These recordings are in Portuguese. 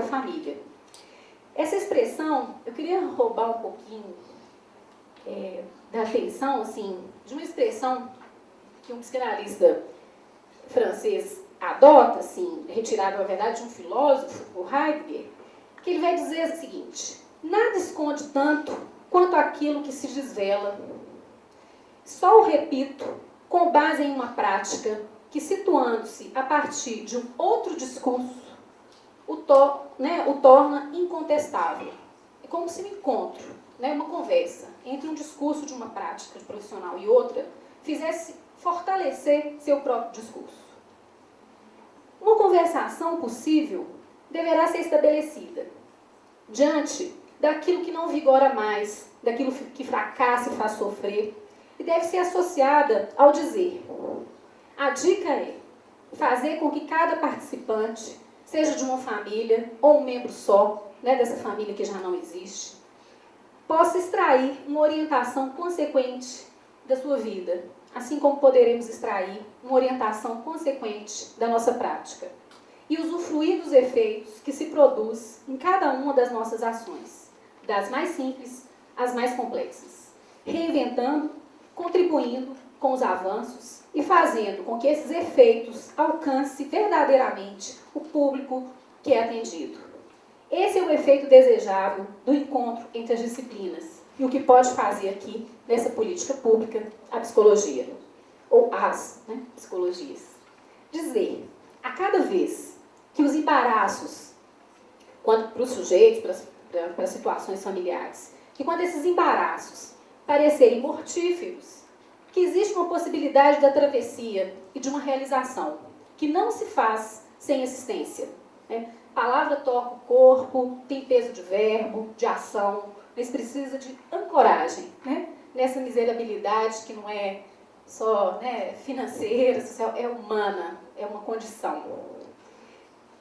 Sagrada Família. Essa expressão, eu queria roubar um pouquinho é, da atenção, assim, de uma expressão que um psicanalista francês adota, assim, retirado, na verdade, de um filósofo, o Heidegger, que ele vai dizer o seguinte, nada esconde tanto quanto aquilo que se desvela. Só o repito com base em uma prática que, situando-se a partir de um outro discurso, o, to, né, o torna incontestável. É como se um encontro, né, uma conversa entre um discurso de uma prática profissional e outra fizesse fortalecer seu próprio discurso. Uma conversação possível deverá ser estabelecida diante daquilo que não vigora mais, daquilo que fracassa e faz sofrer, e deve ser associada ao dizer. A dica é fazer com que cada participante, seja de uma família ou um membro só, né, dessa família que já não existe, possa extrair uma orientação consequente da sua vida, assim como poderemos extrair uma orientação consequente da nossa prática e usufruir dos efeitos que se produz em cada uma das nossas ações, das mais simples às mais complexas, reinventando, contribuindo com os avanços e fazendo com que esses efeitos alcancem verdadeiramente o público que é atendido. Esse é o efeito desejável do encontro entre as disciplinas e o que pode fazer aqui, nessa política pública, a psicologia, ou as né, psicologias. Dizer, a cada vez que os embaraços, quando para os sujeitos, para, para as situações familiares, que quando esses embaraços parecerem mortíferos, que existe uma possibilidade da travessia e de uma realização, que não se faz sem assistência. Né? Palavra toca o corpo, tem peso de verbo, de ação, mas precisa de ancoragem né? nessa miserabilidade que não é só né, financeira, social, é humana, é uma condição.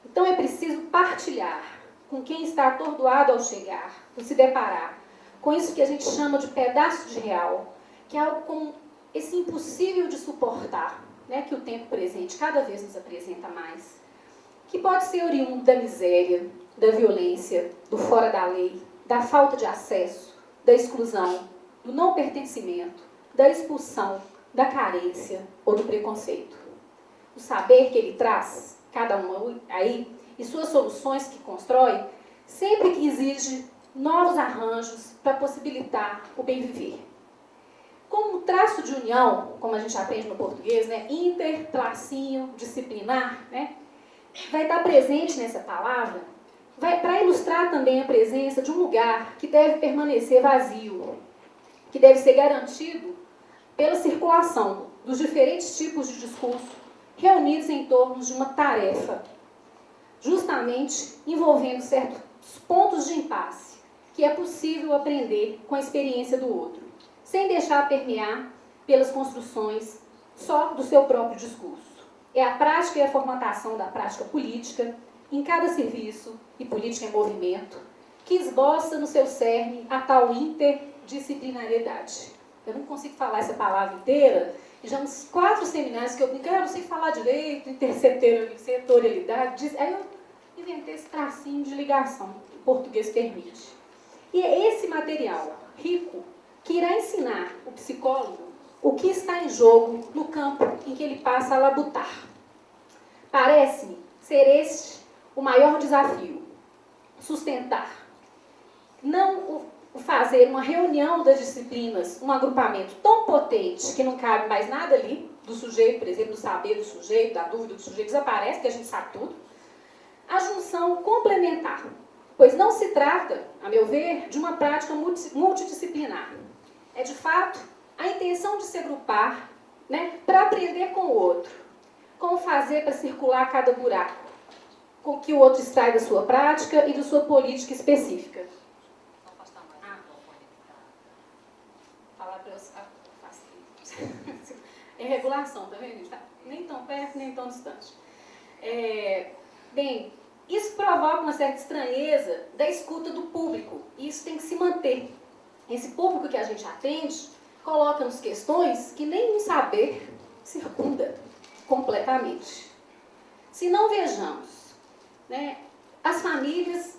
Então é preciso partilhar com quem está atordoado ao chegar, por se deparar com isso que a gente chama de pedaço de real, que é algo como esse impossível de suportar, né, que o tempo presente cada vez nos apresenta mais, que pode ser oriundo da miséria, da violência, do fora da lei, da falta de acesso, da exclusão, do não pertencimento, da expulsão, da carência ou do preconceito. O saber que ele traz, cada um aí, e suas soluções que constrói, sempre que exige novos arranjos para possibilitar o bem viver. Como traço de união, como a gente aprende no português, né, inter, tracinho, disciplinar, né, vai estar presente nessa palavra, para ilustrar também a presença de um lugar que deve permanecer vazio, que deve ser garantido pela circulação dos diferentes tipos de discurso reunidos em torno de uma tarefa, justamente envolvendo certos pontos de impasse, que é possível aprender com a experiência do outro sem deixar permear pelas construções só do seu próprio discurso. É a prática e a formatação da prática política em cada serviço e política em movimento que esboça no seu cerne a tal interdisciplinariedade. Eu não consigo falar essa palavra inteira, e já uns quatro seminários que eu brinquei, ah, não sei falar direito, intersetorialidade, aí eu inventei esse tracinho de ligação, que o português permite. E é esse material rico que irá ensinar o psicólogo o que está em jogo no campo em que ele passa a labutar. Parece-me ser este o maior desafio: sustentar. Não fazer uma reunião das disciplinas, um agrupamento tão potente que não cabe mais nada ali, do sujeito, por exemplo, do saber do sujeito, da dúvida do sujeito, desaparece, que a gente sabe tudo. A junção complementar, pois não se trata, a meu ver, de uma prática multidisciplinar é de fato a intenção de se agrupar né, para aprender com o outro. Como fazer para circular cada buraco, com que o outro extrai da sua prática e da sua política específica. É regulação, tá vendo? Tá nem tão perto, nem tão distante. É, bem, isso provoca uma certa estranheza da escuta do público. E isso tem que se manter esse público que a gente atende coloca-nos questões que nenhum saber circunda completamente. Se não vejamos né, as famílias,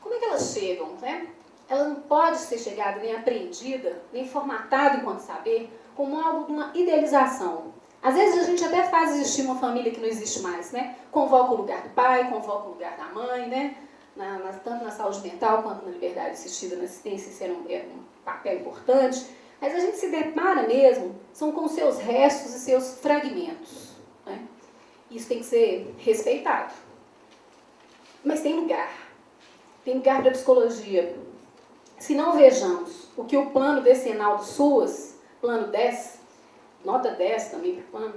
como é que elas chegam? Né? Ela não pode ser chegada nem aprendida, nem formatada enquanto saber, como algo de uma idealização. Às vezes a gente até faz existir uma família que não existe mais, né? Convoca o lugar do pai, convoca o lugar da mãe, né? Na, na, tanto na saúde mental quanto na liberdade assistida, na assistência, isso era um, era um papel importante. Mas a gente se depara mesmo, são com seus restos e seus fragmentos. Né? Isso tem que ser respeitado. Mas tem lugar. Tem lugar para a psicologia. Se não vejamos o que o plano decenal do SUAS, plano 10, nota 10 também para o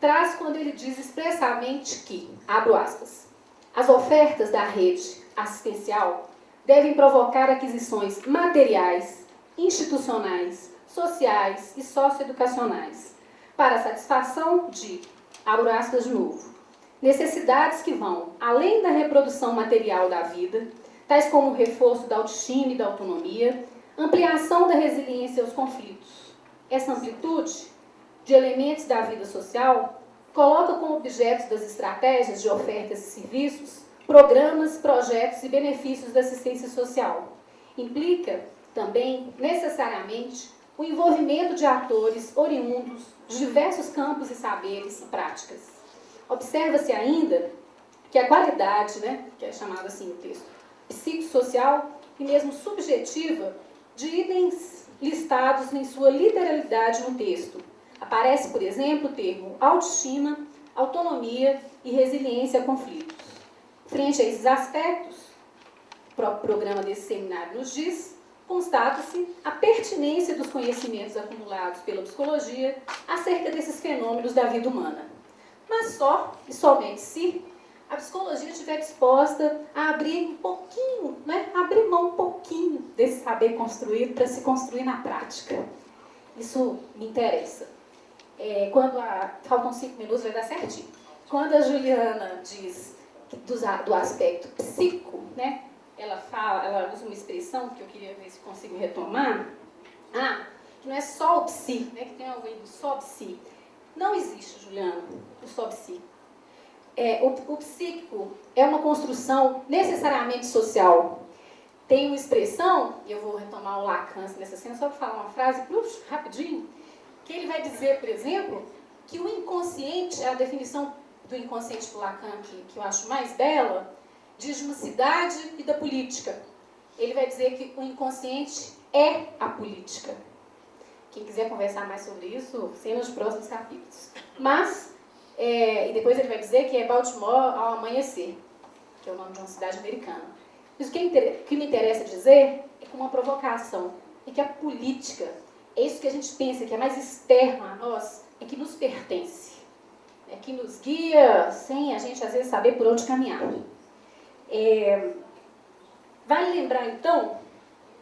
traz quando ele diz expressamente que, abro aspas, as ofertas da rede assistencial devem provocar aquisições materiais, institucionais, sociais e socioeducacionais, para a satisfação de, abro aspas de novo, necessidades que vão além da reprodução material da vida, tais como o reforço da autoestima e da autonomia, ampliação da resiliência aos conflitos. Essa amplitude de elementos da vida social coloca como objetos das estratégias de ofertas e serviços programas, projetos e benefícios da assistência social. Implica também, necessariamente, o envolvimento de atores oriundos de diversos campos e saberes e práticas. Observa-se ainda que a qualidade, né, que é chamada assim no texto, psicossocial e mesmo subjetiva de itens listados em sua literalidade no texto. Aparece, por exemplo, o termo autoestima, autonomia e resiliência a conflitos. Frente a esses aspectos, o próprio programa desse seminário nos diz constata-se a pertinência dos conhecimentos acumulados pela psicologia acerca desses fenômenos da vida humana. Mas só e somente se a psicologia estiver disposta a abrir um pouquinho, né? abrir mão um pouquinho desse saber construído para se construir na prática. Isso me interessa. É, quando a, faltam cinco minutos, vai dar certinho. Quando a Juliana diz do, do aspecto psico, né? ela fala, ela usa uma expressão que eu queria ver se consigo retomar. Ah, que não é só o psi, né? Que tem algo aí do só psi. Não existe, Juliana, o só psi. É, o, o psíquico é uma construção necessariamente social. Tem uma expressão, e eu vou retomar o Lacan nessa cena, só para falar uma frase, rapidinho, que ele vai dizer, por exemplo, que o inconsciente, a definição do inconsciente do Lacan que, que eu acho mais bela, diz uma cidade e da política. Ele vai dizer que o inconsciente é a política. Quem quiser conversar mais sobre isso, sei nos próximos capítulos. Mas, é, e depois ele vai dizer que é Baltimore ao amanhecer, que é o nome de uma cidade americana. Mas o que, é que me interessa dizer é com uma provocação, é que a política, é isso que a gente pensa que é mais externo a nós, é que nos pertence. É que nos guia sem a gente às vezes saber por onde caminhar. É, vale lembrar, então,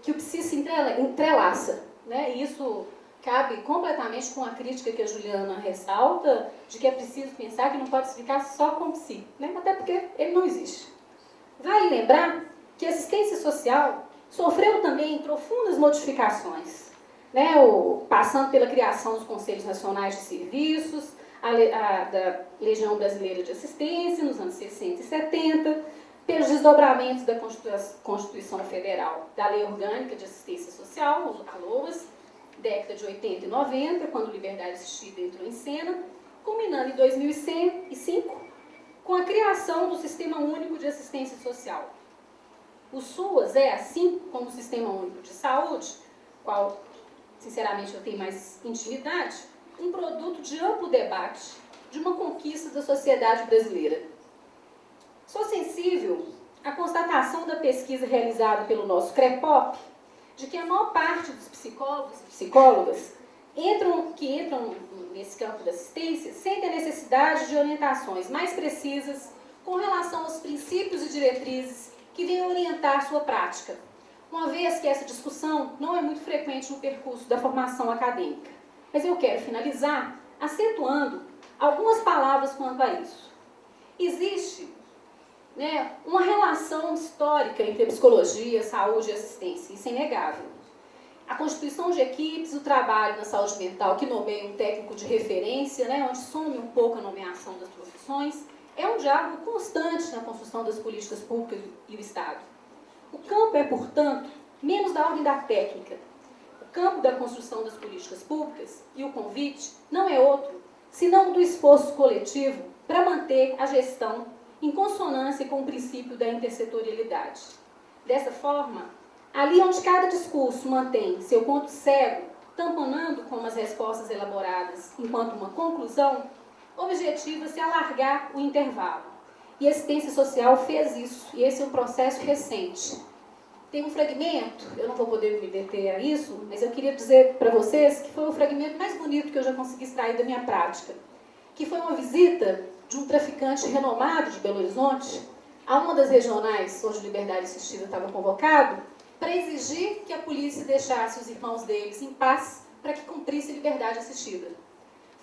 que o psi se entrelaça, né? e isso cabe completamente com a crítica que a Juliana ressalta, de que é preciso pensar que não pode se ficar só com o psi, né? até porque ele não existe. Vale lembrar que a assistência social sofreu também profundas modificações, né? o, passando pela criação dos Conselhos Nacionais de Serviços, a, a, da Legião Brasileira de Assistência, nos anos 60 e 70, pelos desdobramentos da Constituição Federal, da Lei Orgânica de Assistência Social, a LOAS, década de 80 e 90, quando Liberdade Assistida entrou em cena, culminando em 2005 com a criação do Sistema Único de Assistência Social. O SUAS é, assim como o Sistema Único de Saúde, qual, sinceramente, eu tenho mais intimidade, um produto de amplo debate de uma conquista da sociedade brasileira. Sou sensível à constatação da pesquisa realizada pelo nosso CREPOP de que a maior parte dos psicólogos e psicólogas entram, que entram nesse campo da assistência sentem a necessidade de orientações mais precisas com relação aos princípios e diretrizes que vêm orientar sua prática, uma vez que essa discussão não é muito frequente no percurso da formação acadêmica. Mas eu quero finalizar acentuando algumas palavras quanto a isso. Existe né, uma relação histórica entre psicologia, saúde e assistência, isso é inegável. A constituição de equipes, o trabalho na saúde mental, que nomeia um técnico de referência, né, onde some um pouco a nomeação das profissões, é um diálogo constante na construção das políticas públicas e o Estado. O campo é, portanto, menos da ordem da técnica. O campo da construção das políticas públicas e o convite não é outro, senão do esforço coletivo para manter a gestão em consonância com o princípio da intersetorialidade. Dessa forma, ali onde cada discurso mantém seu ponto cego, tamponando com as respostas elaboradas enquanto uma conclusão, objetiva-se alargar o intervalo. E a assistência social fez isso, e esse é um processo recente. Tem um fragmento, eu não vou poder me deter a isso, mas eu queria dizer para vocês que foi o fragmento mais bonito que eu já consegui extrair da minha prática, que foi uma visita de um traficante renomado de Belo Horizonte a uma das regionais onde Liberdade Assistida estava convocado, para exigir que a polícia deixasse os irmãos deles em paz para que cumprisse liberdade assistida.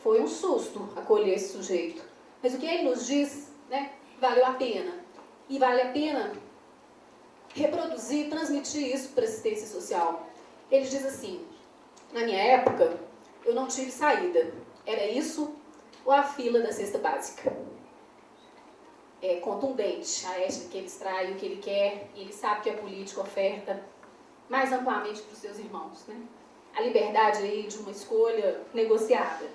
Foi um susto acolher esse sujeito. Mas o que ele nos diz, né, valeu a pena. E vale a pena reproduzir, transmitir isso para a assistência social. Ele diz assim, na minha época, eu não tive saída. Era isso ou a fila da cesta básica. É contundente a ética que ele extrai, o que ele quer, e ele sabe que a política oferta mais amplamente para os seus irmãos. Né? A liberdade aí de uma escolha negociada.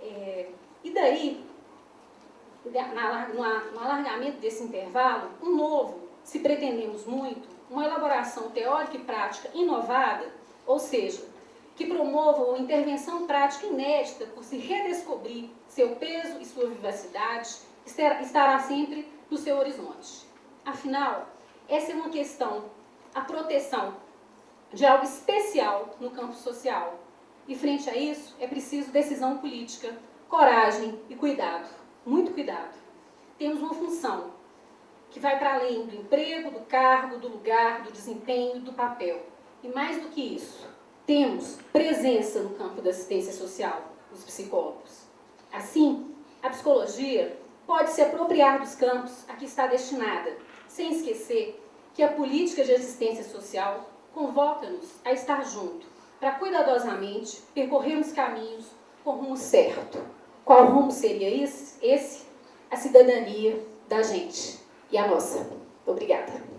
É, e daí, no alargamento desse intervalo, um novo, se pretendemos muito, uma elaboração teórica e prática inovada, ou seja, que promova uma intervenção prática inédita por se redescobrir seu peso e sua vivacidade, estará sempre no seu horizonte. Afinal, essa é uma questão, a proteção de algo especial no campo social. E frente a isso, é preciso decisão política, coragem e cuidado. Muito cuidado. Temos uma função que vai para além do emprego, do cargo, do lugar, do desempenho, do papel. E mais do que isso, temos presença no campo da assistência social, os psicólogos. Assim, a psicologia pode se apropriar dos campos a que está destinada, sem esquecer que a política de assistência social convoca-nos a estar junto, para cuidadosamente percorrermos caminhos com rumo certo. Qual rumo seria esse? esse? A cidadania da gente e a nossa. Obrigada.